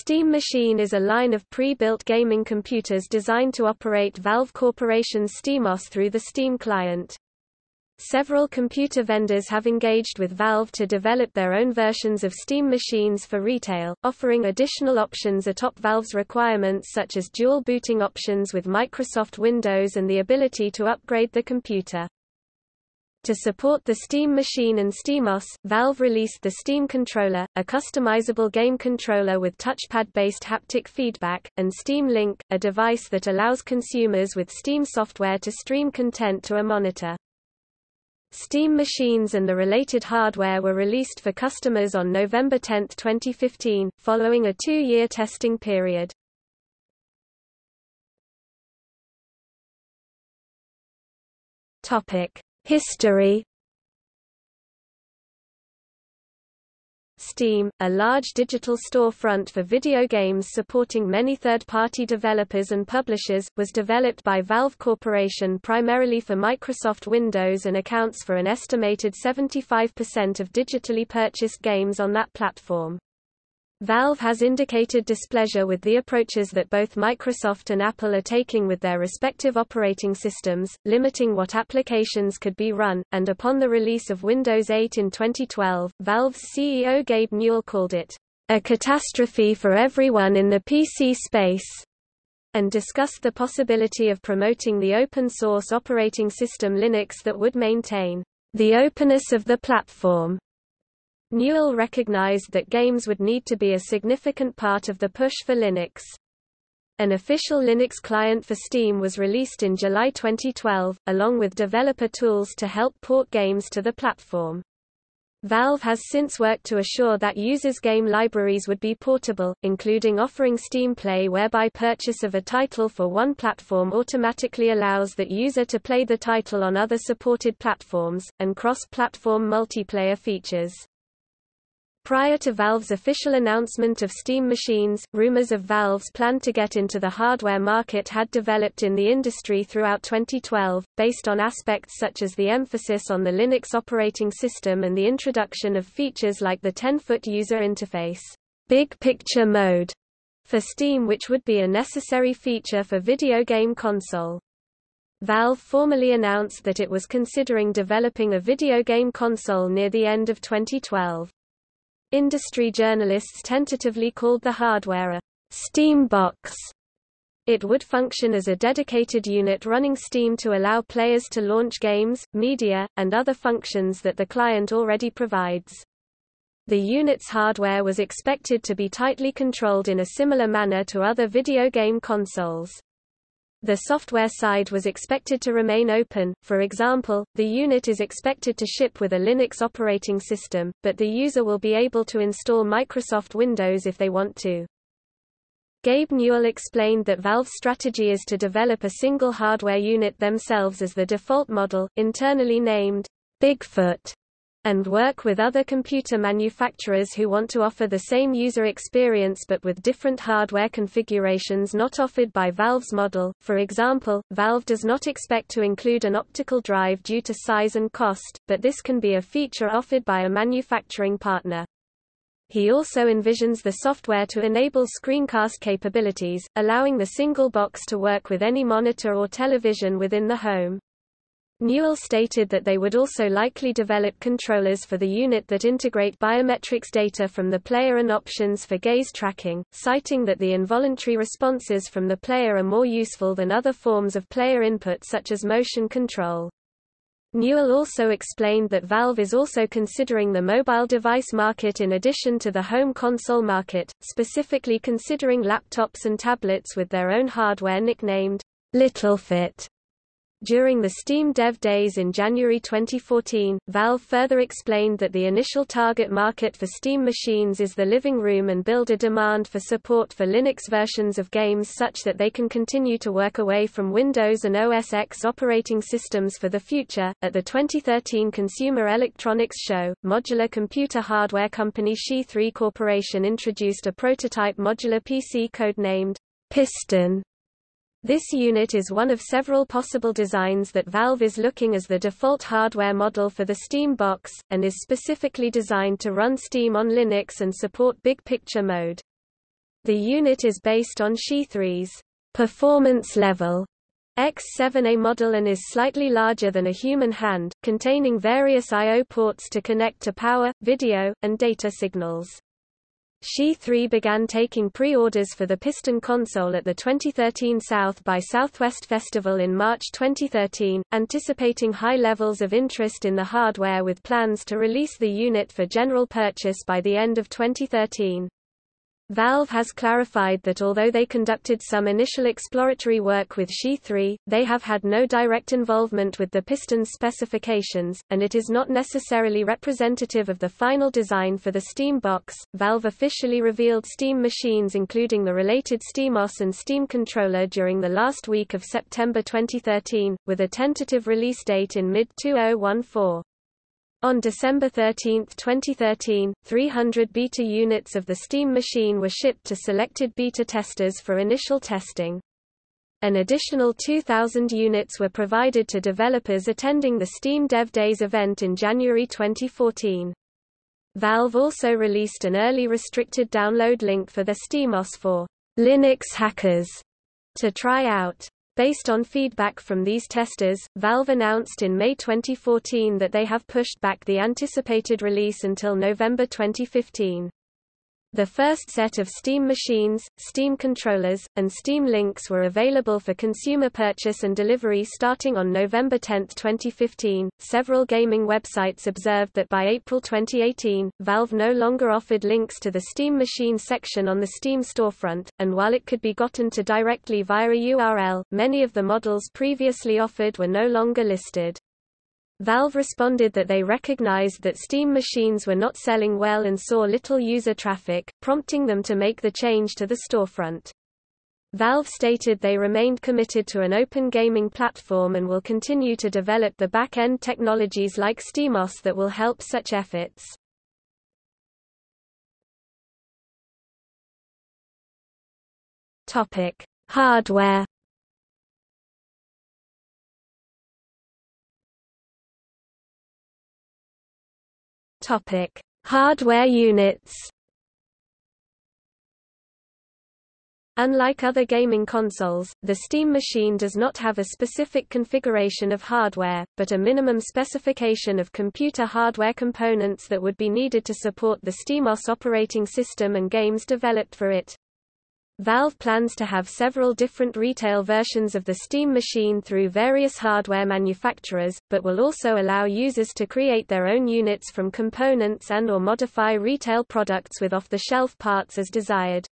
Steam Machine is a line of pre-built gaming computers designed to operate Valve Corporation's SteamOS through the Steam client. Several computer vendors have engaged with Valve to develop their own versions of Steam machines for retail, offering additional options atop Valve's requirements such as dual booting options with Microsoft Windows and the ability to upgrade the computer. To support the Steam Machine and SteamOS, Valve released the Steam Controller, a customizable game controller with touchpad-based haptic feedback, and Steam Link, a device that allows consumers with Steam software to stream content to a monitor. Steam machines and the related hardware were released for customers on November 10, 2015, following a two-year testing period. Topic. History Steam, a large digital storefront for video games supporting many third-party developers and publishers, was developed by Valve Corporation primarily for Microsoft Windows and accounts for an estimated 75% of digitally purchased games on that platform. Valve has indicated displeasure with the approaches that both Microsoft and Apple are taking with their respective operating systems, limiting what applications could be run, and upon the release of Windows 8 in 2012, Valve's CEO Gabe Newell called it, "...a catastrophe for everyone in the PC space." and discussed the possibility of promoting the open-source operating system Linux that would maintain the openness of the platform Newell recognized that games would need to be a significant part of the push for Linux. An official Linux client for Steam was released in July 2012, along with developer tools to help port games to the platform. Valve has since worked to assure that users' game libraries would be portable, including offering Steam Play whereby purchase of a title for one platform automatically allows that user to play the title on other supported platforms, and cross-platform multiplayer features. Prior to Valve's official announcement of Steam machines, rumors of Valve's plan to get into the hardware market had developed in the industry throughout 2012, based on aspects such as the emphasis on the Linux operating system and the introduction of features like the 10-foot user interface, Big Picture Mode, for Steam which would be a necessary feature for video game console. Valve formally announced that it was considering developing a video game console near the end of 2012. Industry journalists tentatively called the hardware a Steam box. It would function as a dedicated unit running Steam to allow players to launch games, media, and other functions that the client already provides. The unit's hardware was expected to be tightly controlled in a similar manner to other video game consoles. The software side was expected to remain open, for example, the unit is expected to ship with a Linux operating system, but the user will be able to install Microsoft Windows if they want to. Gabe Newell explained that Valve's strategy is to develop a single hardware unit themselves as the default model, internally named Bigfoot and work with other computer manufacturers who want to offer the same user experience but with different hardware configurations not offered by Valve's model. For example, Valve does not expect to include an optical drive due to size and cost, but this can be a feature offered by a manufacturing partner. He also envisions the software to enable screencast capabilities, allowing the single box to work with any monitor or television within the home. Newell stated that they would also likely develop controllers for the unit that integrate biometrics data from the player and options for gaze tracking, citing that the involuntary responses from the player are more useful than other forms of player input such as motion control. Newell also explained that Valve is also considering the mobile device market in addition to the home console market, specifically considering laptops and tablets with their own hardware nicknamed LittleFit. During the Steam Dev Days in January 2014, Valve further explained that the initial target market for Steam machines is the living room and build a demand for support for Linux versions of games such that they can continue to work away from Windows and OS X operating systems for the future. At the 2013 Consumer Electronics Show, modular computer hardware company Xi3 Corporation introduced a prototype modular PC codenamed Piston this unit is one of several possible designs that Valve is looking as the default hardware model for the Steam box, and is specifically designed to run Steam on Linux and support big picture mode. The unit is based on Xi3's performance level X7A model and is slightly larger than a human hand, containing various I.O. ports to connect to power, video, and data signals. Xi3 began taking pre-orders for the Piston console at the 2013 South by Southwest Festival in March 2013, anticipating high levels of interest in the hardware with plans to release the unit for general purchase by the end of 2013. Valve has clarified that although they conducted some initial exploratory work with Xi3, they have had no direct involvement with the piston's specifications, and it is not necessarily representative of the final design for the Steam box. Valve officially revealed Steam machines including the related SteamOS and Steam controller during the last week of September 2013, with a tentative release date in mid-2014. On December 13, 2013, 300 beta units of the Steam machine were shipped to selected beta testers for initial testing. An additional 2,000 units were provided to developers attending the Steam Dev Days event in January 2014. Valve also released an early restricted download link for the SteamOS for Linux hackers to try out. Based on feedback from these testers, Valve announced in May 2014 that they have pushed back the anticipated release until November 2015. The first set of Steam machines, Steam controllers, and Steam Links were available for consumer purchase and delivery starting on November 10, 2015. Several gaming websites observed that by April 2018, Valve no longer offered links to the Steam machine section on the Steam storefront, and while it could be gotten to directly via a URL, many of the models previously offered were no longer listed. Valve responded that they recognized that Steam machines were not selling well and saw little user traffic, prompting them to make the change to the storefront. Valve stated they remained committed to an open gaming platform and will continue to develop the back-end technologies like SteamOS that will help such efforts. Topic: Hardware Topic: Hardware units. Unlike other gaming consoles, the Steam machine does not have a specific configuration of hardware, but a minimum specification of computer hardware components that would be needed to support the SteamOS operating system and games developed for it. Valve plans to have several different retail versions of the Steam machine through various hardware manufacturers, but will also allow users to create their own units from components and or modify retail products with off-the-shelf parts as desired.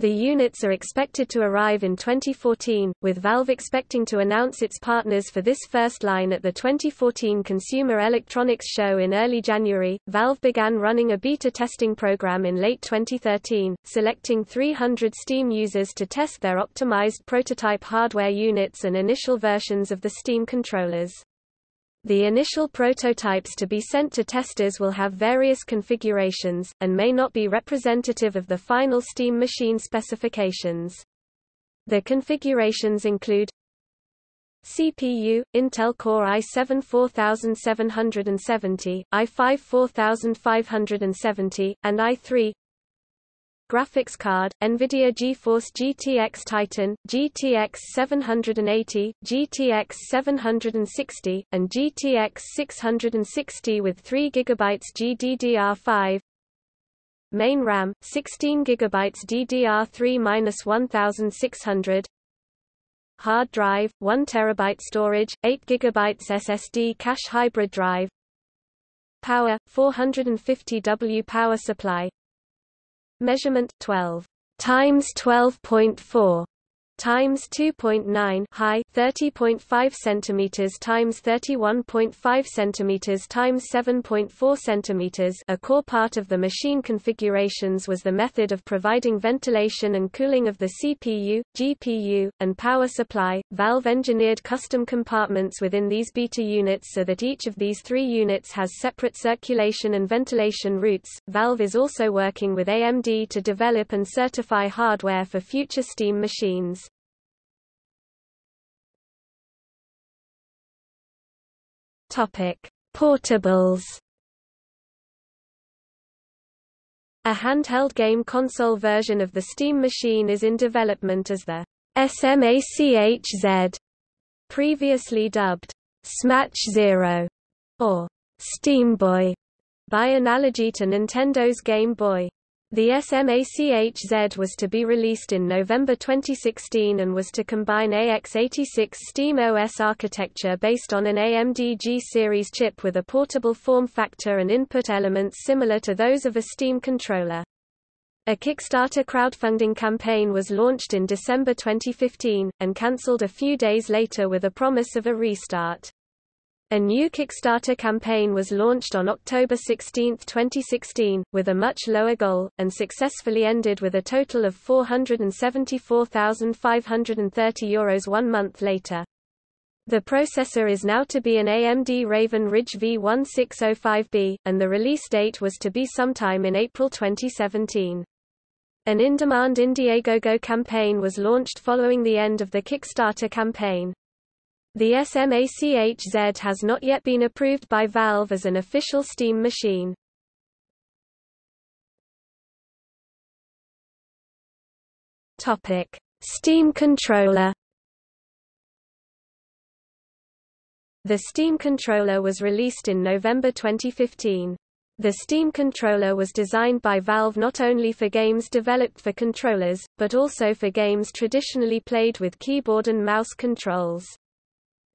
The units are expected to arrive in 2014, with Valve expecting to announce its partners for this first line at the 2014 Consumer Electronics Show in early January. Valve began running a beta testing program in late 2013, selecting 300 Steam users to test their optimized prototype hardware units and initial versions of the Steam controllers. The initial prototypes to be sent to testers will have various configurations, and may not be representative of the final Steam machine specifications. The configurations include CPU, Intel Core i7 4770, i5 4570, and i3 graphics card, NVIDIA GeForce GTX Titan, GTX 780, GTX 760, and GTX 660 with 3 GB GDDR5 Main RAM, 16 GB DDR3-1600 Hard drive, 1 TB storage, 8 GB SSD cache hybrid drive. Power, 450 W power supply Measurement 12 times 12.4 times 2.9 high 30.5 centimeters times 31.5 centimeters times 7.4 centimeters a core part of the machine configurations was the method of providing ventilation and cooling of the CPU, GPU, and power supply. Valve engineered custom compartments within these beta units so that each of these three units has separate circulation and ventilation routes. Valve is also working with AMD to develop and certify hardware for future Steam machines. Topic: Portables. A handheld game console version of the Steam Machine is in development as the SMACHZ, previously dubbed Smatch Zero or Steam Boy, by analogy to Nintendo's Game Boy. The SMACHZ was to be released in November 2016 and was to combine AX86 Steam OS architecture based on an AMD G-series chip with a portable form factor and input elements similar to those of a Steam controller. A Kickstarter crowdfunding campaign was launched in December 2015, and cancelled a few days later with a promise of a restart. A new Kickstarter campaign was launched on October 16, 2016, with a much lower goal, and successfully ended with a total of €474,530 one month later. The processor is now to be an AMD Raven Ridge V1605B, and the release date was to be sometime in April 2017. An in-demand Indiegogo campaign was launched following the end of the Kickstarter campaign. The SMACHZ has not yet been approved by Valve as an official Steam machine. Topic: Steam controller. The Steam controller was released in November 2015. The Steam controller was designed by Valve not only for games developed for controllers, but also for games traditionally played with keyboard and mouse controls.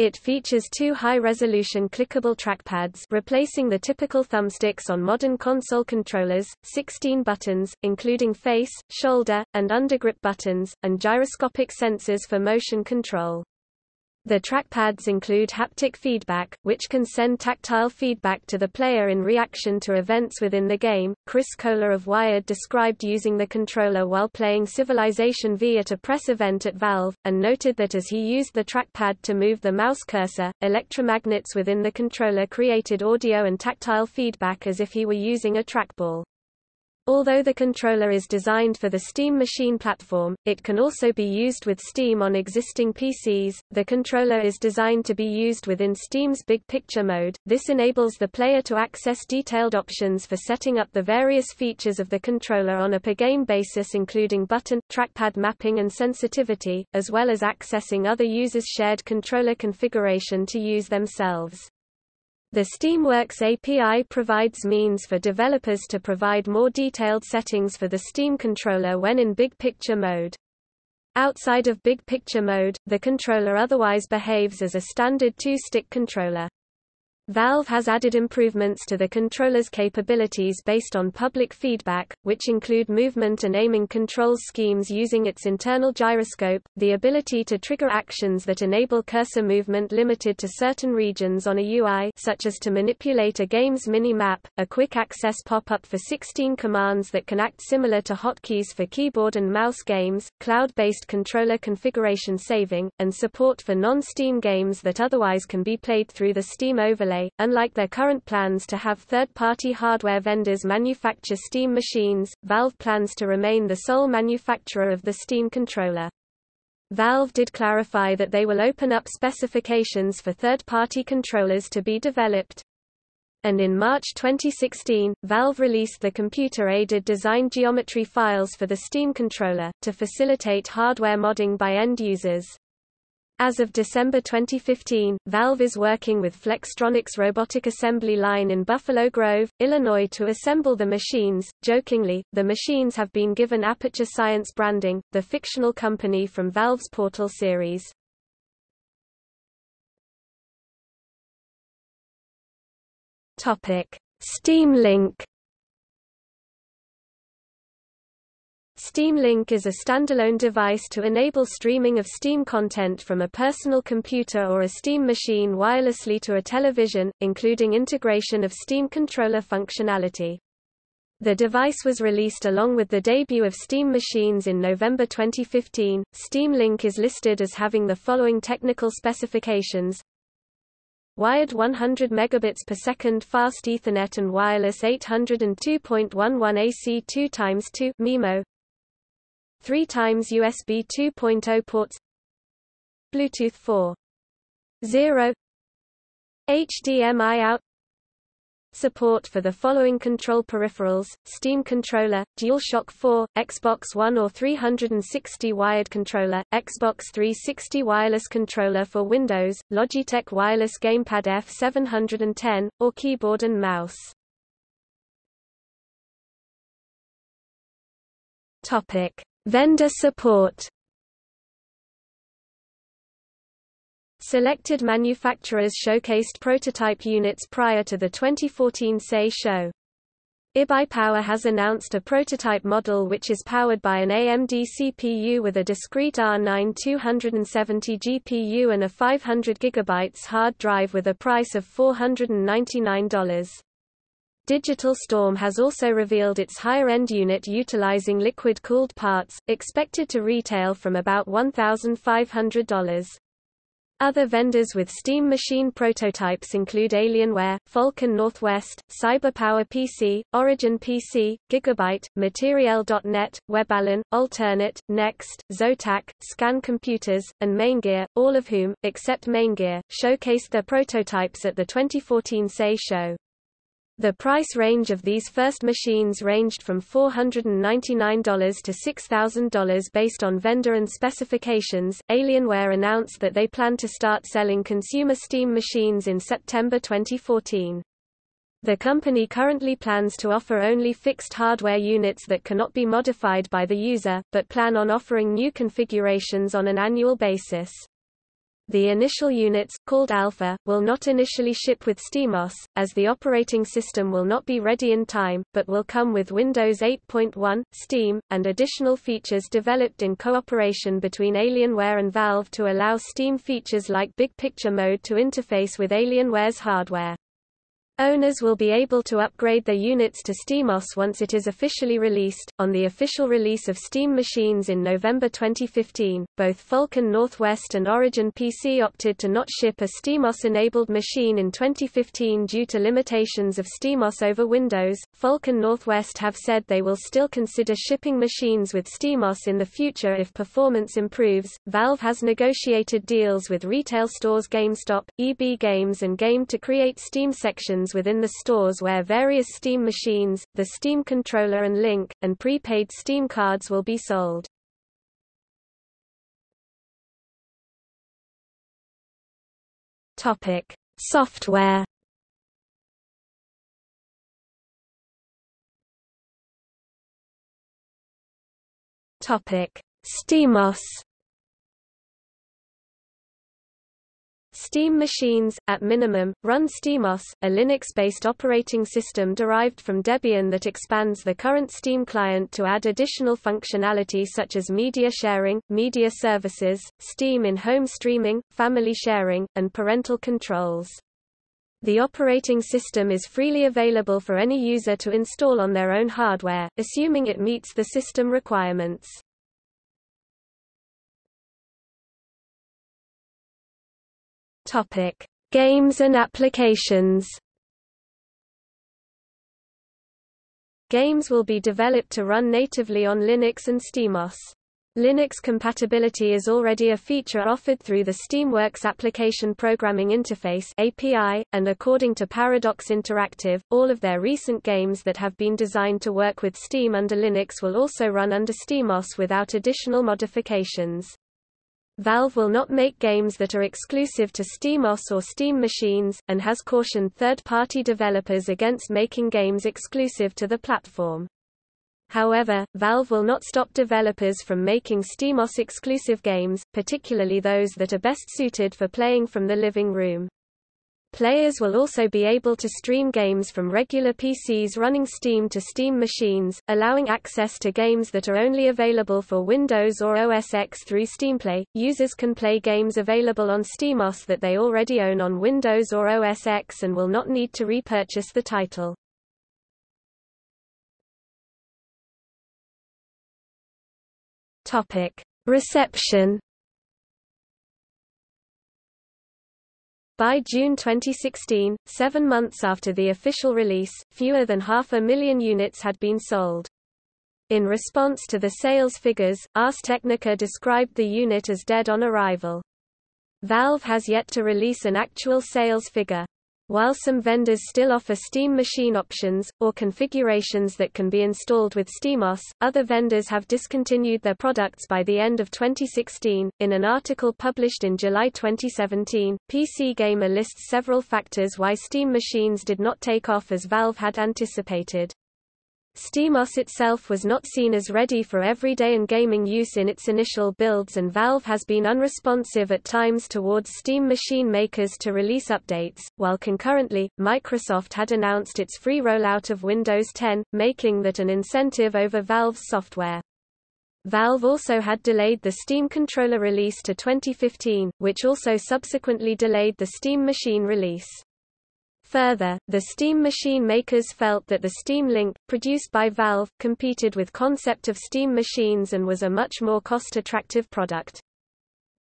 It features two high-resolution clickable trackpads replacing the typical thumbsticks on modern console controllers, 16 buttons, including face, shoulder, and undergrip buttons, and gyroscopic sensors for motion control. The trackpads include haptic feedback, which can send tactile feedback to the player in reaction to events within the game. Chris Kohler of Wired described using the controller while playing Civilization V at a press event at Valve, and noted that as he used the trackpad to move the mouse cursor, electromagnets within the controller created audio and tactile feedback as if he were using a trackball. Although the controller is designed for the Steam Machine platform, it can also be used with Steam on existing PCs. The controller is designed to be used within Steam's Big Picture mode. This enables the player to access detailed options for setting up the various features of the controller on a per-game basis including button, trackpad mapping and sensitivity, as well as accessing other users' shared controller configuration to use themselves. The Steamworks API provides means for developers to provide more detailed settings for the Steam controller when in big picture mode. Outside of big picture mode, the controller otherwise behaves as a standard two-stick controller. Valve has added improvements to the controller's capabilities based on public feedback, which include movement and aiming control schemes using its internal gyroscope, the ability to trigger actions that enable cursor movement limited to certain regions on a UI such as to manipulate a game's mini-map, a quick access pop-up for 16 commands that can act similar to hotkeys for keyboard and mouse games, cloud-based controller configuration saving, and support for non-Steam games that otherwise can be played through the Steam overlay unlike their current plans to have third-party hardware vendors manufacture Steam machines, Valve plans to remain the sole manufacturer of the Steam controller. Valve did clarify that they will open up specifications for third-party controllers to be developed. And in March 2016, Valve released the computer-aided design geometry files for the Steam controller, to facilitate hardware modding by end users. As of December 2015, Valve is working with Flextronics robotic assembly line in Buffalo Grove, Illinois to assemble the machines. Jokingly, the machines have been given Aperture Science branding, the fictional company from Valve's Portal series. Topic: Steam Link Steam Link is a standalone device to enable streaming of Steam content from a personal computer or a Steam machine wirelessly to a television, including integration of Steam controller functionality. The device was released along with the debut of Steam machines in November 2015. Steam Link is listed as having the following technical specifications: wired 100 megabits per second fast Ethernet and wireless 802.11 AC 2 x 2 MIMO 3 times USB 2.0 ports Bluetooth 4 0 HDMI out Support for the following control peripherals, Steam controller, DualShock 4, Xbox One or 360 wired controller, Xbox 360 wireless controller for Windows, Logitech wireless gamepad F710, or keyboard and mouse. Topic. Vendor support Selected manufacturers showcased prototype units prior to the 2014 SEI show. iBuyPower has announced a prototype model which is powered by an AMD CPU with a discrete R9 270 GPU and a 500 GB hard drive with a price of $499. Digital Storm has also revealed its higher-end unit utilizing liquid-cooled parts, expected to retail from about $1,500. Other vendors with Steam machine prototypes include Alienware, Falcon Northwest, CyberPower PC, Origin PC, Gigabyte, Materiel.net, Webhallen, Alternate, Next, Zotac, Scan Computers, and Maingear, all of whom, except Maingear, showcased their prototypes at the 2014 SEI show. The price range of these first machines ranged from $499 to $6,000 based on vendor and specifications. Alienware announced that they plan to start selling consumer Steam machines in September 2014. The company currently plans to offer only fixed hardware units that cannot be modified by the user, but plan on offering new configurations on an annual basis. The initial units, called Alpha, will not initially ship with SteamOS, as the operating system will not be ready in time, but will come with Windows 8.1, Steam, and additional features developed in cooperation between Alienware and Valve to allow Steam features like Big Picture Mode to interface with Alienware's hardware. Owners will be able to upgrade their units to SteamOS once it is officially released. On the official release of Steam machines in November 2015, both Falcon Northwest and Origin PC opted to not ship a SteamOS-enabled machine in 2015 due to limitations of SteamOS over Windows. Falcon Northwest have said they will still consider shipping machines with SteamOS in the future if performance improves. Valve has negotiated deals with retail stores GameStop, EB Games and Game to create Steam sections within the stores where various Steam machines, the Steam controller and Link, and prepaid Steam cards will be sold. Topic: Software. Topic: SteamOS. Steam machines, at minimum, run SteamOS, a Linux-based operating system derived from Debian that expands the current Steam client to add additional functionality such as media sharing, media services, Steam in-home streaming, family sharing, and parental controls. The operating system is freely available for any user to install on their own hardware, assuming it meets the system requirements. Topic: Games and applications. Games will be developed to run natively on Linux and SteamOS. Linux compatibility is already a feature offered through the Steamworks Application Programming Interface API, and according to Paradox Interactive, all of their recent games that have been designed to work with Steam under Linux will also run under SteamOS without additional modifications. Valve will not make games that are exclusive to SteamOS or Steam machines, and has cautioned third-party developers against making games exclusive to the platform. However, Valve will not stop developers from making SteamOS exclusive games, particularly those that are best suited for playing from the living room. Players will also be able to stream games from regular PCs running Steam to Steam machines, allowing access to games that are only available for Windows or OS X through SteamPlay. Users can play games available on SteamOS that they already own on Windows or OS X and will not need to repurchase the title. Topic: Reception By June 2016, seven months after the official release, fewer than half a million units had been sold. In response to the sales figures, Ars Technica described the unit as dead on arrival. Valve has yet to release an actual sales figure. While some vendors still offer Steam Machine options, or configurations that can be installed with SteamOS, other vendors have discontinued their products by the end of 2016. In an article published in July 2017, PC Gamer lists several factors why Steam machines did not take off as Valve had anticipated. SteamOS itself was not seen as ready for everyday and gaming use in its initial builds and Valve has been unresponsive at times towards Steam machine makers to release updates, while concurrently, Microsoft had announced its free rollout of Windows 10, making that an incentive over Valve's software. Valve also had delayed the Steam controller release to 2015, which also subsequently delayed the Steam machine release. Further, the Steam machine makers felt that the Steam Link, produced by Valve, competed with concept of Steam machines and was a much more cost-attractive product.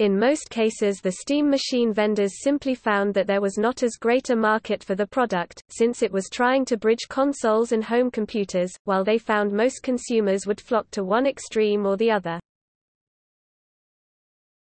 In most cases the Steam machine vendors simply found that there was not as great a market for the product, since it was trying to bridge consoles and home computers, while they found most consumers would flock to one extreme or the other.